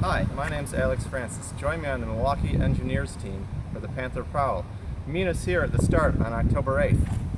Hi, my name's Alex Francis. Join me on the Milwaukee Engineers team for the Panther Prowl. Meet us here at the start on October 8th.